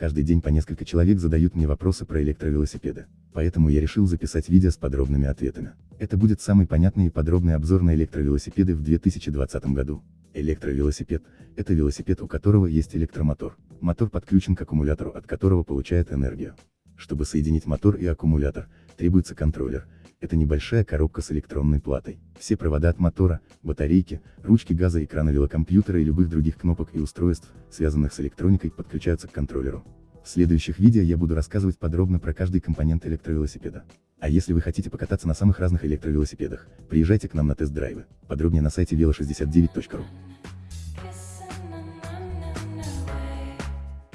Каждый день по несколько человек задают мне вопросы про электровелосипеды. Поэтому я решил записать видео с подробными ответами. Это будет самый понятный и подробный обзор на электровелосипеды в 2020 году. Электровелосипед – это велосипед, у которого есть электромотор. Мотор подключен к аккумулятору, от которого получает энергию. Чтобы соединить мотор и аккумулятор, требуется контроллер. Это небольшая коробка с электронной платой. Все провода от мотора, батарейки, ручки газа, экрана велокомпьютера и любых других кнопок и устройств, связанных с электроникой, подключаются к контроллеру. В следующих видео я буду рассказывать подробно про каждый компонент электровелосипеда. А если вы хотите покататься на самых разных электровелосипедах, приезжайте к нам на тест-драйвы. Подробнее на сайте velo69.ru.